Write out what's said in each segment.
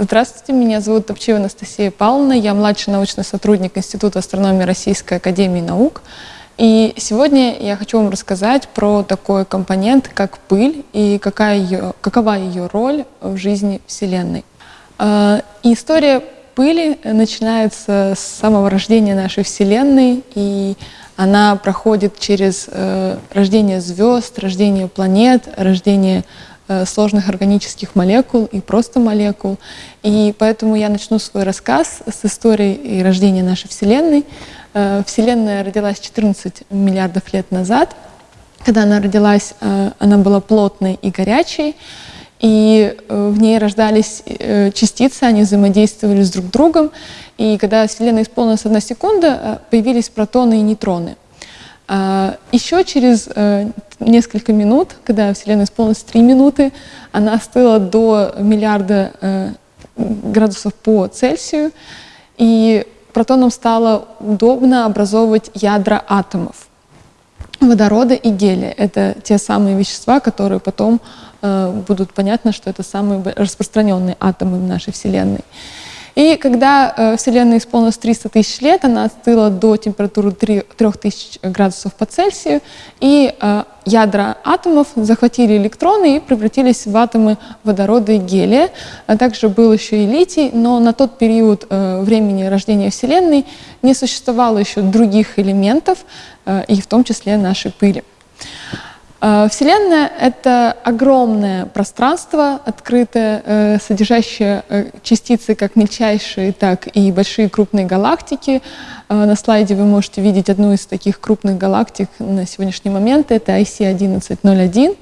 Здравствуйте, меня зовут Топчева Анастасия Павловна, я младший научный сотрудник Института астрономии Российской Академии Наук. И сегодня я хочу вам рассказать про такой компонент, как пыль, и какая ее, какова ее роль в жизни Вселенной. А, и история пыли начинается с самого рождения нашей Вселенной, и она проходит через э, рождение звезд, рождение планет, рождение Э, сложных органических молекул и просто молекул. И поэтому я начну свой рассказ с истории и рождения нашей Вселенной. Э, Вселенная родилась 14 миллиардов лет назад. Когда она родилась, э, она была плотной и горячей, и в ней рождались частицы, они взаимодействовали с друг другом. И когда Вселенная исполнилась одна секунда, появились протоны и нейтроны. Еще через несколько минут, когда Вселенная исполнилась 3 минуты, она остыла до миллиарда э, градусов по Цельсию, и протонам стало удобно образовывать ядра атомов водорода и гелия. Это те самые вещества, которые потом э, будут понятно, что это самые распространенные атомы в нашей Вселенной. И когда э, Вселенная исполнилась 300 тысяч лет, она остыла до температуры 3, 3000 градусов по Цельсию, и э, ядра атомов захватили электроны и превратились в атомы водорода и гелия. А также был еще и литий, но на тот период э, времени рождения Вселенной не существовало еще других элементов, э, и в том числе нашей пыли. Э, Вселенная — это огромное пространство, открытое, э, содержащее э, частицы как мельчайшие, так и большие крупные галактики. На слайде вы можете видеть одну из таких крупных галактик на сегодняшний момент, это IC1101.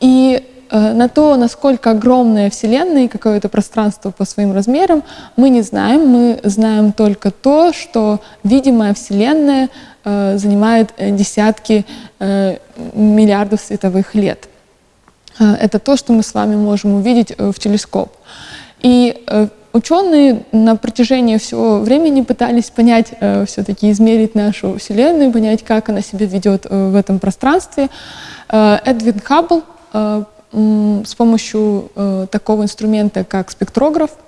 И на то, насколько огромная Вселенная и какое это пространство по своим размерам, мы не знаем. Мы знаем только то, что видимая Вселенная — занимает э, десятки э, миллиардов световых лет. Это то, что мы с вами можем увидеть в телескоп. И ученые на протяжении всего времени пытались понять, все-таки измерить нашу Вселенную, понять, как она себя ведет в этом пространстве. Эдвин Хаббл с помощью такого инструмента, как спектрограф, Э,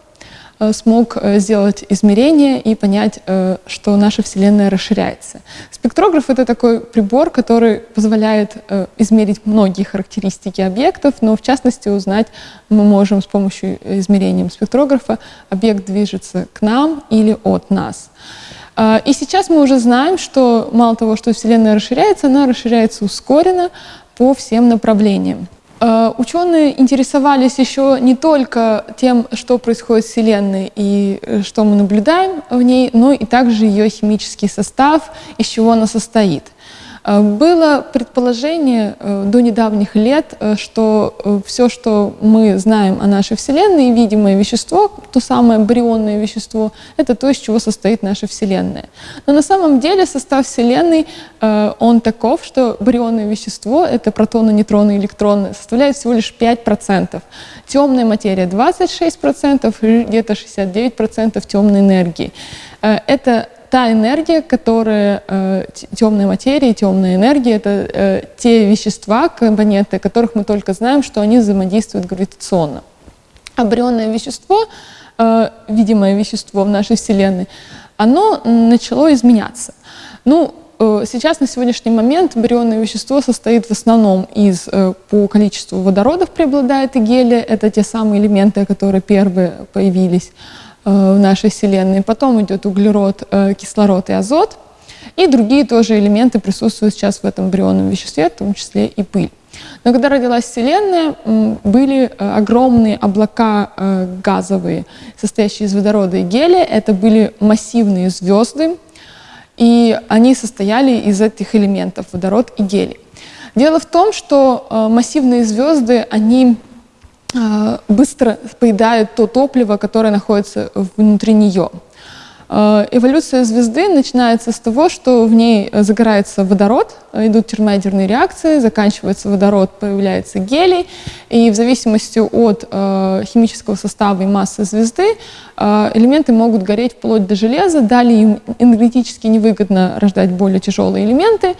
смог э, сделать измерения и понять, э, что наша Вселенная расширяется. Спектрограф — это такой прибор, который позволяет измерить многие характеристики объектов, но в частности узнать мы можем с помощью измерения спектрографа, объект движется к нам или от нас. И сейчас мы уже знаем, что мало того, что Вселенная расширяется, она расширяется ускоренно по всем направлениям. Э, ученые интересовались еще не только тем, что происходит в Вселенной и э, что мы наблюдаем в ней, но и также ее химический состав, из чего она состоит. Э, было предположение э, до недавних лет, э, что все, что мы знаем о нашей Вселенной, видимое вещество, то самое барионное вещество, это то, из чего состоит наша Вселенная. Но на самом деле состав Вселенной, он таков, что барионное вещество, это протоны, нейтроны, электроны, составляет всего лишь 5%. Темная материя 26%, и где-то 69% темной энергии. Это та энергия, которая, э, темная материя, темная энергия, это э, те вещества, компоненты, которых мы только знаем, что они взаимодействуют гравитационно. А вещество, э, видимое вещество в нашей Вселенной, оно начало изменяться. Ну, Сейчас, на сегодняшний момент, барионное вещество состоит в основном из, по количеству водородов преобладает и гелия, это те самые элементы, которые первые появились. Э, в нашей Вселенной. Потом идет углерод, э, кислород и азот. И другие тоже элементы присутствуют сейчас в этом барионном веществе, в том числе и пыль. Но когда родилась Вселенная, были э, огромные облака газовые, состоящие из водорода и гелия. Это были массивные звезды, и они состояли из этих элементов, водород и гелий. Дело в том, что массивные звезды, они быстро поедают то топливо, которое находится внутри нее. А, эволюция звезды начинается с того, что в ней загорается водород, идут термоядерные реакции, заканчивается водород, появляется гелий, и в зависимости от э, химического состава и массы звезды э, элементы могут гореть вплоть до железа, далее им энергетически невыгодно рождать более тяжелые элементы,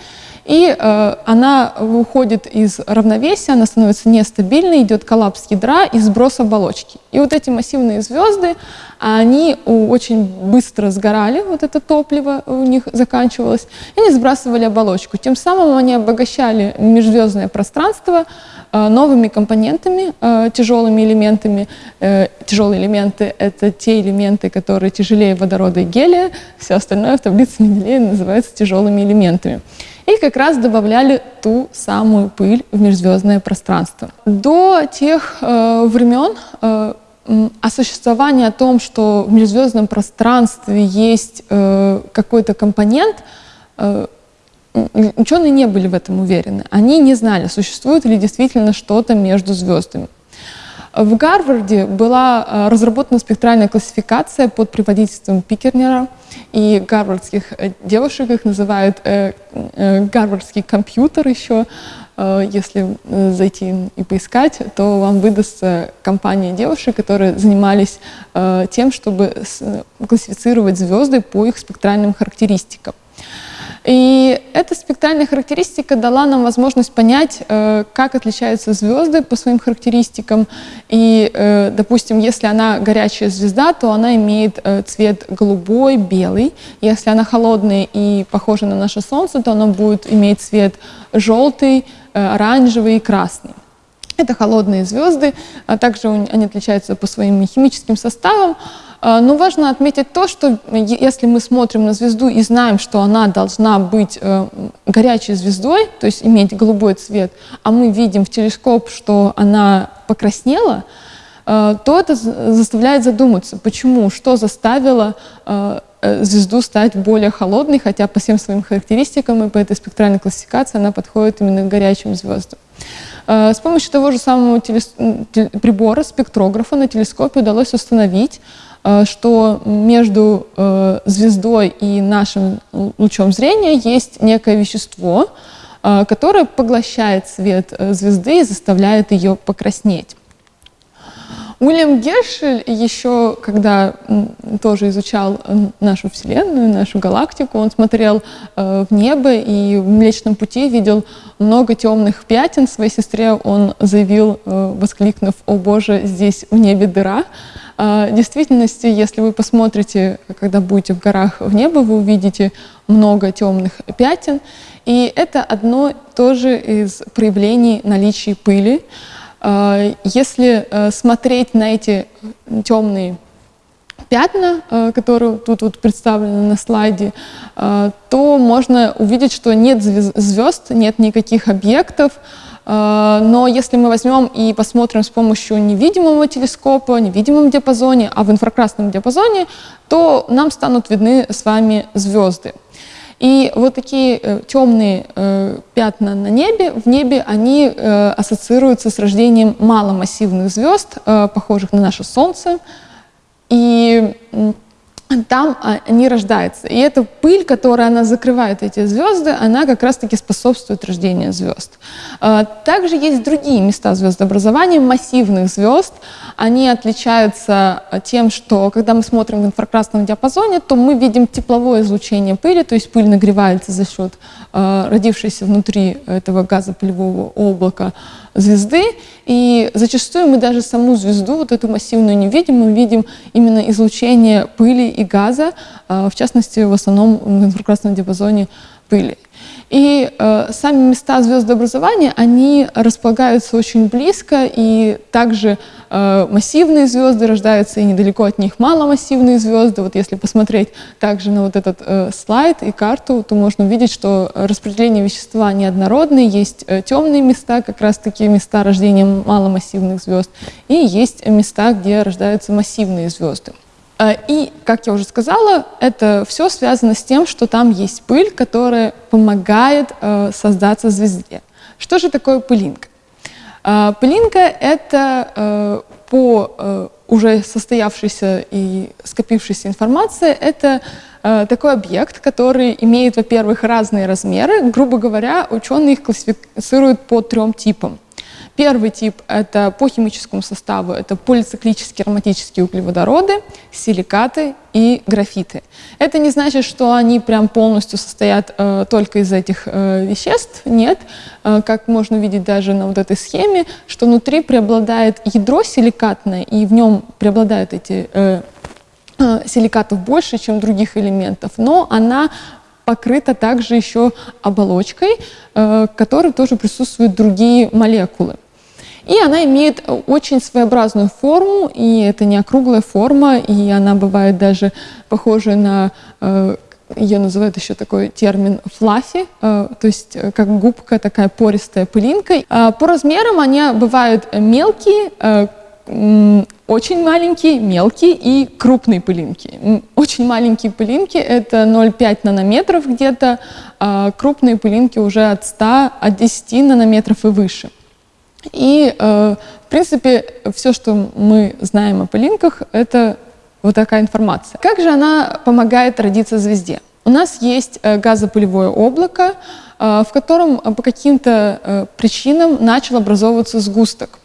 и э, она выходит из равновесия, она становится нестабильной, идет коллапс ядра и сброс оболочки. И вот эти массивные звезды, они очень быстро сгорали, вот это топливо у них заканчивалось, и они сбрасывали оболочку. Тем самым они обогащали межзвездное пространство э, новыми компонентами, э, тяжелыми элементами. Э, тяжелые элементы — это те элементы, которые тяжелее водорода и гелия, все остальное в таблице Менделеева называется тяжелыми элементами и как раз добавляли ту самую пыль в межзвездное пространство. До тех э, времен э, о существовании, о том, что в межзвездном пространстве есть э, какой-то компонент, э, ученые не были в этом уверены. Они не знали, существует ли действительно что-то между звездами. В Гарварде была э, разработана спектральная классификация под предводительством Пикернера, и гарвардских э, девушек их называют э, гарвардский компьютер еще. Если зайти и поискать, то вам выдастся компания девушек, которые занимались тем, чтобы классифицировать звезды по их спектральным характеристикам. И эта спектральная характеристика дала нам возможность понять, э, как отличаются звезды по своим характеристикам. И, э, допустим, если она горячая звезда, то она имеет э, цвет голубой, белый. Если она холодная и похожа на наше Солнце, то она будет иметь цвет желтый, оранжевый и красный. Это холодные звезды, а также они отличаются по своим химическим составам. А, но важно отметить то, что если мы смотрим на звезду и знаем, что она должна быть э, горячей звездой, то есть иметь голубой цвет, а мы видим в телескоп, что она покраснела, э, то это заставляет задуматься, почему, что заставило э, звезду стать более холодной, хотя по всем своим характеристикам и по этой спектральной классификации она подходит именно к горячим звездам. С помощью того же самого прибора, спектрографа на телескопе удалось установить, что между э, звездой и нашим лучом зрения есть некое вещество, э, которое поглощает свет звезды и заставляет ее покраснеть. Уильям Гершель еще, когда тоже изучал нашу Вселенную, нашу галактику, он смотрел в небо и в Млечном Пути видел много темных пятен. Своей сестре он заявил, воскликнув, «О Боже, здесь в небе дыра!» А, в действительности, если вы посмотрите, когда будете в горах в небо, вы увидите много темных пятен. И это одно тоже из проявлений наличия пыли. А, если э, смотреть на эти темные пятна, э, которые тут вот представлены на слайде, э, то можно увидеть, что нет звезд, нет никаких объектов, а, но если мы возьмем и посмотрим с помощью невидимого телескопа, невидимом диапазоне, а в инфракрасном диапазоне, то нам станут видны с вами звезды. И вот такие э, темные э, пятна на небе, в небе, они э, ассоциируются с рождением маломассивных звезд, похожих на наше Солнце. И там они рождаются. И эта пыль, которая она закрывает эти звезды, она как раз-таки способствует рождению звезд. А, также есть другие места звездообразования, массивных звезд. Они отличаются тем, что когда мы смотрим в инфракрасном диапазоне, то мы видим тепловое излучение пыли, то есть пыль нагревается за счет а, родившейся внутри этого газопылевого облака звезды, и зачастую мы даже саму звезду, вот эту массивную не видим, мы видим именно излучение пыли и газа, а, в частности, в основном в инфракрасном диапазоне пыли. И э, сами места звездообразования, они располагаются очень близко, и также э, массивные звезды рождаются, и недалеко от них маломассивные звезды. Вот если посмотреть также на вот этот э, слайд и карту, то можно увидеть, что распределение вещества неоднородное, есть э, темные места, как раз таки места рождения маломассивных звезд, и есть места, где рождаются массивные звезды. Э, и, как я уже сказала, это все связано с тем, что там есть пыль, которая помогает э, создаться звезде. Что же такое пылинка? Э, пылинка — это по уже состоявшейся и скопившейся информации, это такой объект, который имеет, во-первых, разные размеры. Грубо говоря, ученые их классифицируют по трем типам. Первый тип – это по химическому составу, это полициклические ароматические углеводороды, силикаты и графиты. Это не значит, что они прям полностью состоят э, только из этих э, веществ, нет. Э, как можно видеть даже на вот этой схеме, что внутри преобладает ядро силикатное, и в нем преобладают эти э, э, силикатов больше, чем других элементов, но она покрыта также еще оболочкой, э, в которой тоже присутствуют другие молекулы. И она имеет очень своеобразную форму, и это не округлая форма, и она бывает даже похожа на, э, ее называют еще такой термин флаффи, э, то есть э, как губка, такая пористая пылинка. А по размерам они бывают мелкие, очень маленькие, мелкие и крупные пылинки. Очень маленькие пылинки — это 0,5 нанометров где-то, а крупные пылинки уже от 100, от 10 нанометров и выше. И, э, в принципе, все, что мы знаем о пылинках, это вот такая информация. Как же она помогает родиться звезде? У нас есть э, газопылевое облако, э, в котором по каким-то причинам начал образовываться сгусток.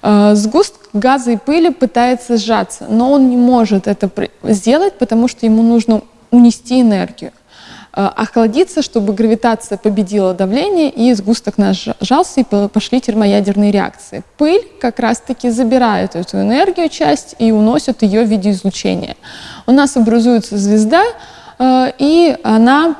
Сгусток газа и пыли пытается сжаться, но он не может это сделать, потому что ему нужно унести энергию. Э, охладиться, чтобы гравитация победила давление, и сгусток наш сжался, и пошли термоядерные реакции. Пыль как раз-таки забирает эту энергию, часть, и уносит ее в виде излучения. У нас образуется звезда, э, и она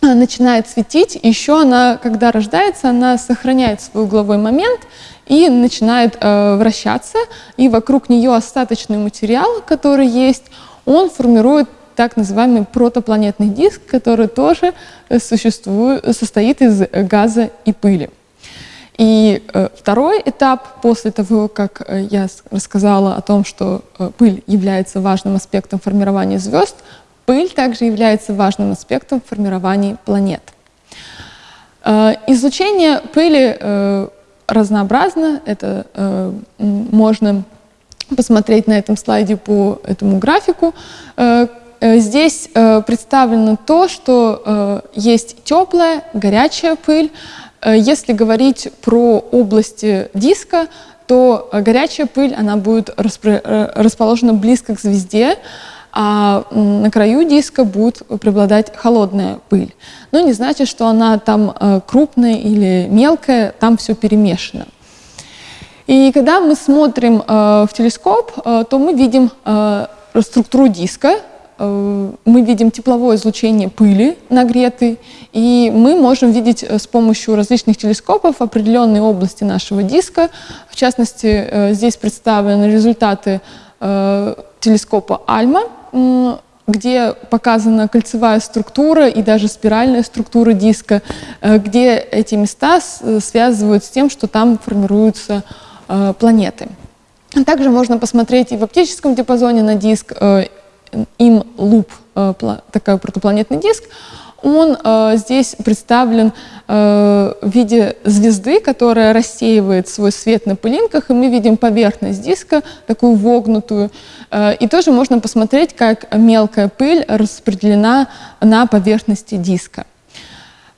э, начинает светить. Еще она, когда рождается, она сохраняет свой угловой момент и начинает вращаться, и вокруг нее остаточный материал, который есть, он формирует так называемый протопланетный диск, который тоже э, существует, состоит из газа и пыли. И э, второй этап, после того, как э, я рассказала о том, что э, пыль является важным аспектом формирования звезд, пыль также является важным аспектом формирования планет. Э, излучение пыли э, разнообразно, это э, можно посмотреть на этом слайде по этому графику. Э, Э, здесь э, представлено то, что э, есть теплая, горячая пыль. Если говорить про области диска, то горячая пыль она будет расположена близко к звезде, а на краю диска будет преобладать холодная пыль. Но не значит, что она там крупная или мелкая, там все перемешано. И когда мы смотрим в телескоп, то мы видим структуру диска, Э, мы видим тепловое излучение пыли нагретой, и мы можем видеть э, с помощью различных телескопов определенные области нашего диска. В частности, э, здесь представлены результаты телескопа Альма, где показана кольцевая структура и даже спиральная структура диска, где эти места связывают с тем, что там формируются планеты. Также можно посмотреть и в оптическом диапазоне на диск, им луп, э, такой протопланетный диск, он э, здесь представлен э, в виде звезды, которая рассеивает свой свет на пылинках, и мы видим поверхность диска, такую вогнутую. Э, и тоже можно посмотреть, как мелкая пыль распределена на поверхности диска.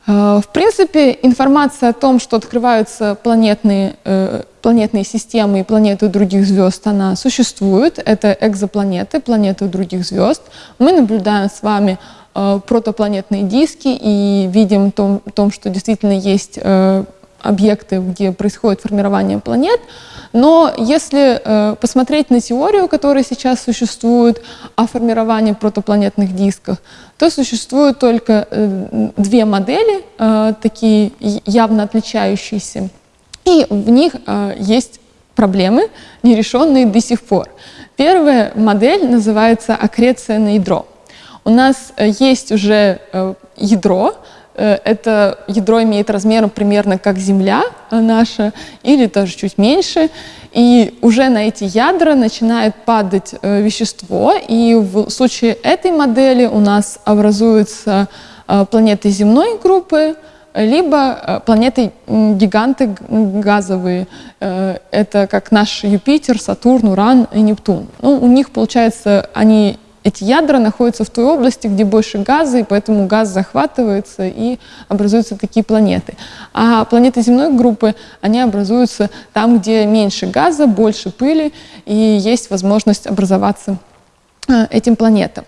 Э, в принципе, информация о том, что открываются планетные, э, планетные системы и планеты других звезд, она существует. Это экзопланеты, планеты других звезд. Мы наблюдаем с вами э, протопланетные диски и видим том, том что действительно есть объекты, где происходит формирование планет. Но если э, посмотреть на теорию, которая сейчас существует о формировании протопланетных дисков, то существуют только э, две модели, э, такие явно отличающиеся, и в них э, есть проблемы, нерешенные до сих пор. Первая модель называется аккреция на ядро. У нас э, есть уже э, ядро, это ядро имеет размер примерно как Земля наша, или даже чуть меньше. И уже на эти ядра начинает падать э, вещество, и в случае этой модели у нас образуются э, планеты земной группы, либо планеты гиганты газовые. Это как наш Юпитер, Сатурн, Уран и Нептун. Ну, у них, получается, они эти ядра находятся в той области, где больше газа, и поэтому газ захватывается и образуются такие планеты. А планеты земной группы, они образуются там, где меньше газа, больше пыли, и есть возможность образоваться э, этим планетам.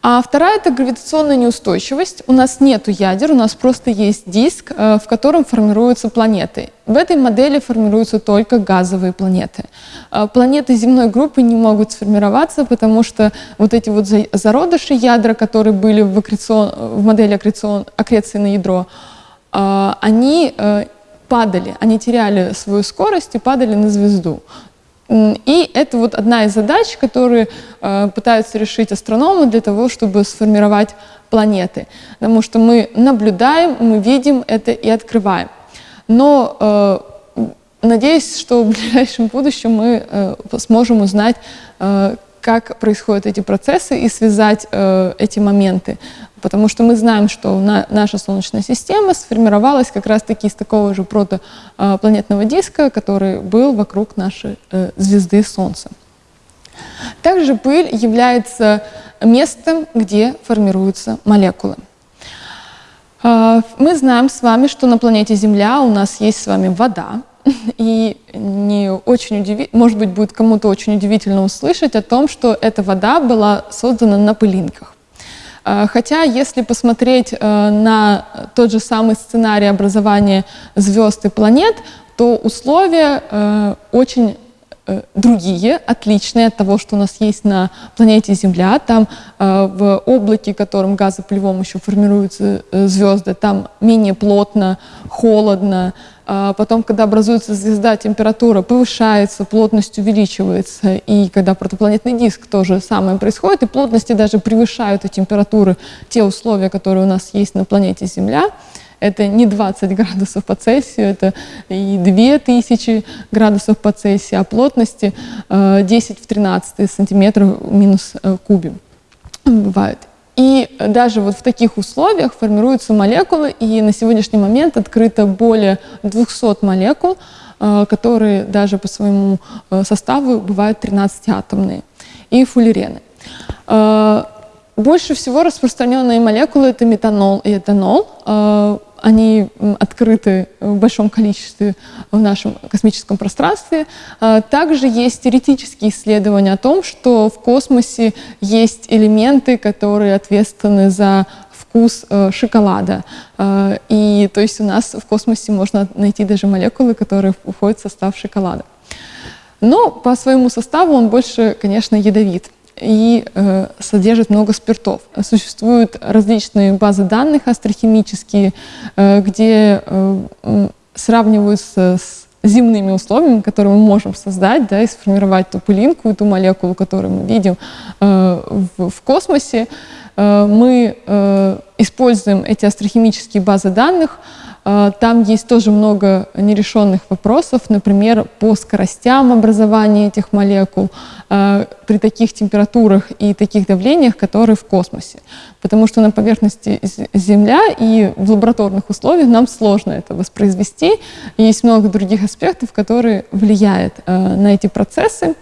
А вторая – это гравитационная неустойчивость. У нас нет ядер, у нас просто есть диск, э, в котором формируются планеты. В этой модели формируются только газовые планеты. Э, планеты земной группы не могут сформироваться, потому что вот эти вот зародыши ядра, которые были в, аккрецион, в модели аккрецион, аккреции на ядро, э, они падали, они теряли свою скорость и падали на звезду. И это вот одна из задач, которые э, пытаются решить астрономы для того, чтобы сформировать планеты. Потому что мы наблюдаем, мы видим это и открываем. Но э, надеюсь, что в ближайшем будущем мы э, сможем узнать, э, как происходят эти процессы и связать э, эти моменты. Потому что мы знаем, что на, наша Солнечная система сформировалась как раз-таки из такого же протопланетного диска, который был вокруг нашей э, звезды Солнца. Также пыль является местом, где формируются молекулы. Э, мы знаем с вами, что на планете Земля у нас есть с вами вода, и не очень удиви... может быть, будет кому-то очень удивительно услышать о том, что эта вода была создана на пылинках. А, хотя, если посмотреть э, на тот же самый сценарий образования звезд и планет, то условия э, очень э, другие, отличные от того, что у нас есть на планете Земля. Там в облаке, которым газопылевом еще формируются звезды, там менее плотно, холодно, потом, когда образуется звезда, температура повышается, плотность увеличивается. И когда протопланетный диск, то же самое происходит, и плотности даже превышают и температуры, те условия, которые у нас есть на планете Земля. Это не 20 градусов по Цельсию, это и 2000 градусов по Цельсию, а плотности 10 э, в 13 сантиметров минус э, кубе бывает. И даже вот в таких условиях формируются молекулы, и на сегодняшний момент открыто более 200 молекул, э, которые даже по своему э, составу бывают 13-атомные, и фуллерены. Э, больше всего распространенные молекулы – это метанол и этанол они открыты в большом количестве в нашем космическом пространстве. А, также есть теоретические исследования о том, что в космосе есть элементы, которые ответственны за вкус э, шоколада. А, и то есть у нас в космосе можно найти даже молекулы, которые входят в состав шоколада. Но по своему составу он больше, конечно, ядовит и э, содержит много спиртов. Существуют различные базы данных астрохимические, э, где э, сравниваются с земными условиями, которые мы можем создать да, и сформировать ту пылинку, ту молекулу, которую мы видим э, в, в космосе. Э, мы э, используем эти астрохимические базы данных, а, там есть тоже много нерешенных вопросов, например, по скоростям образования этих молекул а, при таких температурах и таких давлениях, которые в космосе. Потому что на поверхности Земля и в лабораторных условиях нам сложно это воспроизвести. Есть много других аспектов, которые влияют а, на эти процессы.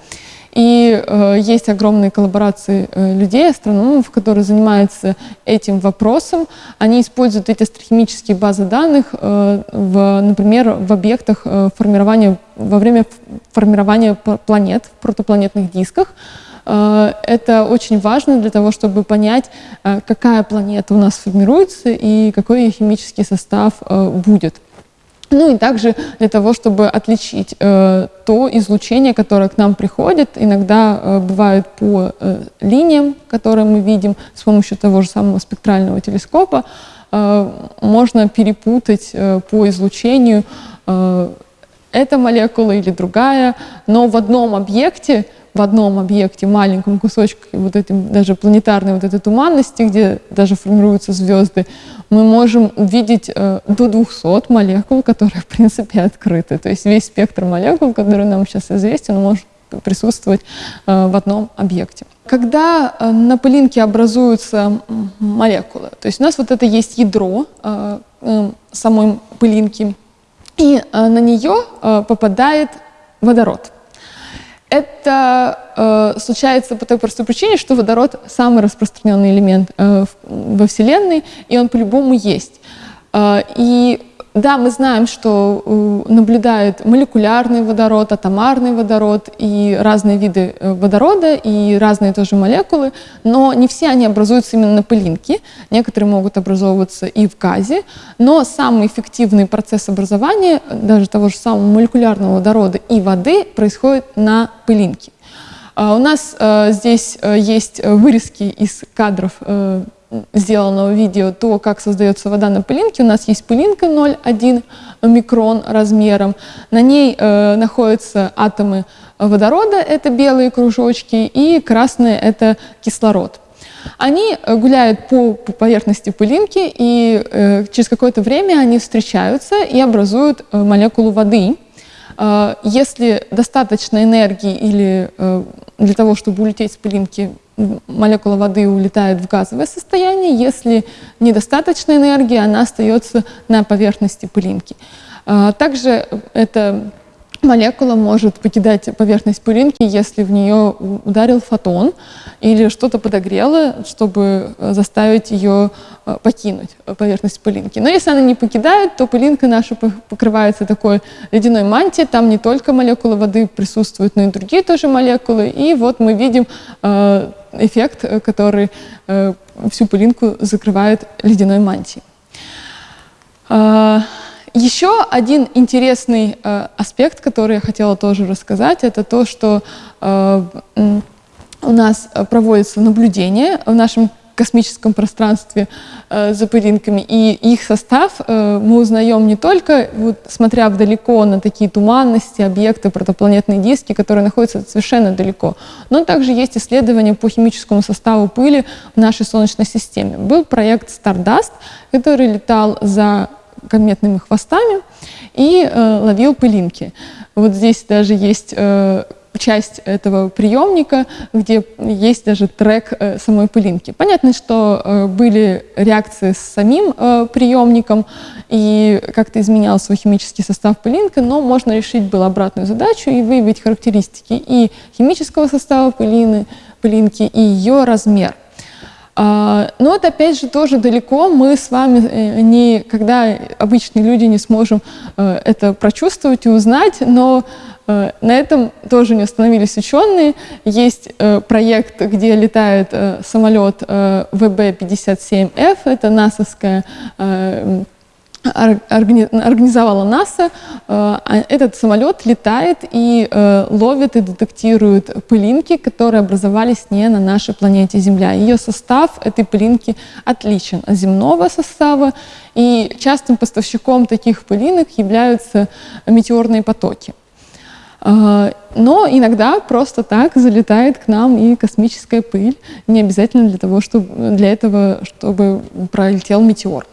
И э, есть огромные коллаборации э, людей, астрономов, которые занимаются этим вопросом. Они используют эти астрохимические базы данных, э, в, например, в объектах э, формирования, во время формирования планет в протопланетных дисках. Э, это очень важно для того, чтобы понять, э, какая планета у нас формируется и какой ее химический состав э, будет. Ну и также для того, чтобы отличить э, то излучение, которое к нам приходит, иногда э, бывает по э, линиям, которые мы видим с помощью того же самого спектрального телескопа, э, можно перепутать э, по излучению э, эта молекула или другая, но в одном объекте в одном объекте, маленьком кусочке вот этим даже планетарной вот этой туманности, где даже формируются звезды, мы можем увидеть э, до 200 молекул, которые, в принципе, открыты. То есть весь спектр молекул, который нам сейчас известен, может присутствовать э, в одном объекте. Когда э, на пылинке образуются молекулы, то есть у нас вот это есть ядро э, э, самой пылинки, и э, на нее э, попадает водород. Это э, случается по той простой причине, что водород самый распространенный элемент э, во Вселенной, и он по-любому есть. Э, и да, мы знаем, что э, наблюдают молекулярный водород, атомарный водород и разные виды э, водорода и разные тоже молекулы, но не все они образуются именно на пылинке. Некоторые могут образовываться и в газе, но самый эффективный процесс образования даже того же самого молекулярного водорода и воды происходит на пылинке. А у нас э, здесь есть вырезки из кадров сделанного видео, то, как создается вода на пылинке. У нас есть пылинка 0,1 микрон размером. На ней э, находятся атомы водорода, это белые кружочки, и красные — это кислород. Они э, гуляют по, по поверхности пылинки, и э, через какое-то время они встречаются и образуют э, молекулу воды. Э, если достаточно энергии или э, для того, чтобы улететь с пылинки, молекула воды улетает в газовое состояние. Если недостаточно энергии, она остается на поверхности пылинки. А, также эта молекула может покидать поверхность пылинки, если в нее ударил фотон или что-то подогрело, чтобы э, заставить ее э, покинуть поверхность пылинки. Но если она не покидает, то пылинка наша покрывается такой ледяной мантией, там не только молекулы воды присутствуют, но и другие тоже молекулы. И вот мы видим э, эффект, который всю пылинку закрывает ледяной мантией. Еще один интересный э, аспект, который я хотела тоже рассказать, это то, что э, у нас проводится наблюдение в нашем космическом пространстве э, за пылинками, и их состав э, мы узнаем не только, вот, смотря вдалеко на такие туманности, объекты, протопланетные диски, которые находятся совершенно далеко, но также есть исследования по химическому составу пыли в нашей Солнечной системе. Был проект Stardust, который летал за кометными хвостами и э, ловил пылинки. Вот здесь даже есть э, часть этого приемника, где есть даже трек э, самой пылинки. Понятно, что э, были реакции с самим э, приемником и как-то изменял свой химический состав пылинка, но можно решить было обратную задачу и выявить характеристики и химического состава пылины, пылинки, и ее размер. А, но это, опять же, тоже далеко. Мы с вами э, никогда, обычные люди, не сможем э, это прочувствовать и узнать, но э, на этом тоже не остановились ученые. Есть проект, где летает самолет ВБ-57Ф, это НАСАская организовала НАСА. Э, а этот самолет летает и э, ловит и детектирует пылинки, которые образовались не на нашей планете Земля. Ее состав этой пылинки отличен от земного состава, и частым поставщиком таких пылинок являются метеорные потоки. Э, но иногда просто так залетает к нам и космическая пыль, не обязательно для, того, чтобы, для этого, чтобы пролетел метеор.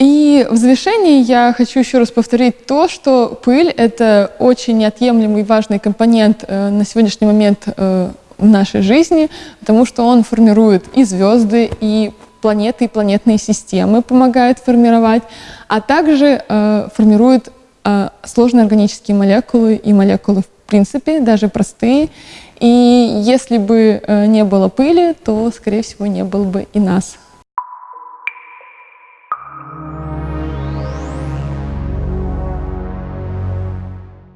И в завершении я хочу еще раз повторить то, что пыль — это очень неотъемлемый важный компонент э, на сегодняшний момент э, нашей жизни, потому что он формирует и звезды, и планеты, и планетные системы помогает формировать, а также э, формирует э, сложные органические молекулы и молекулы в принципе, даже простые. И если бы э, не было пыли, то, скорее всего, не было бы и нас.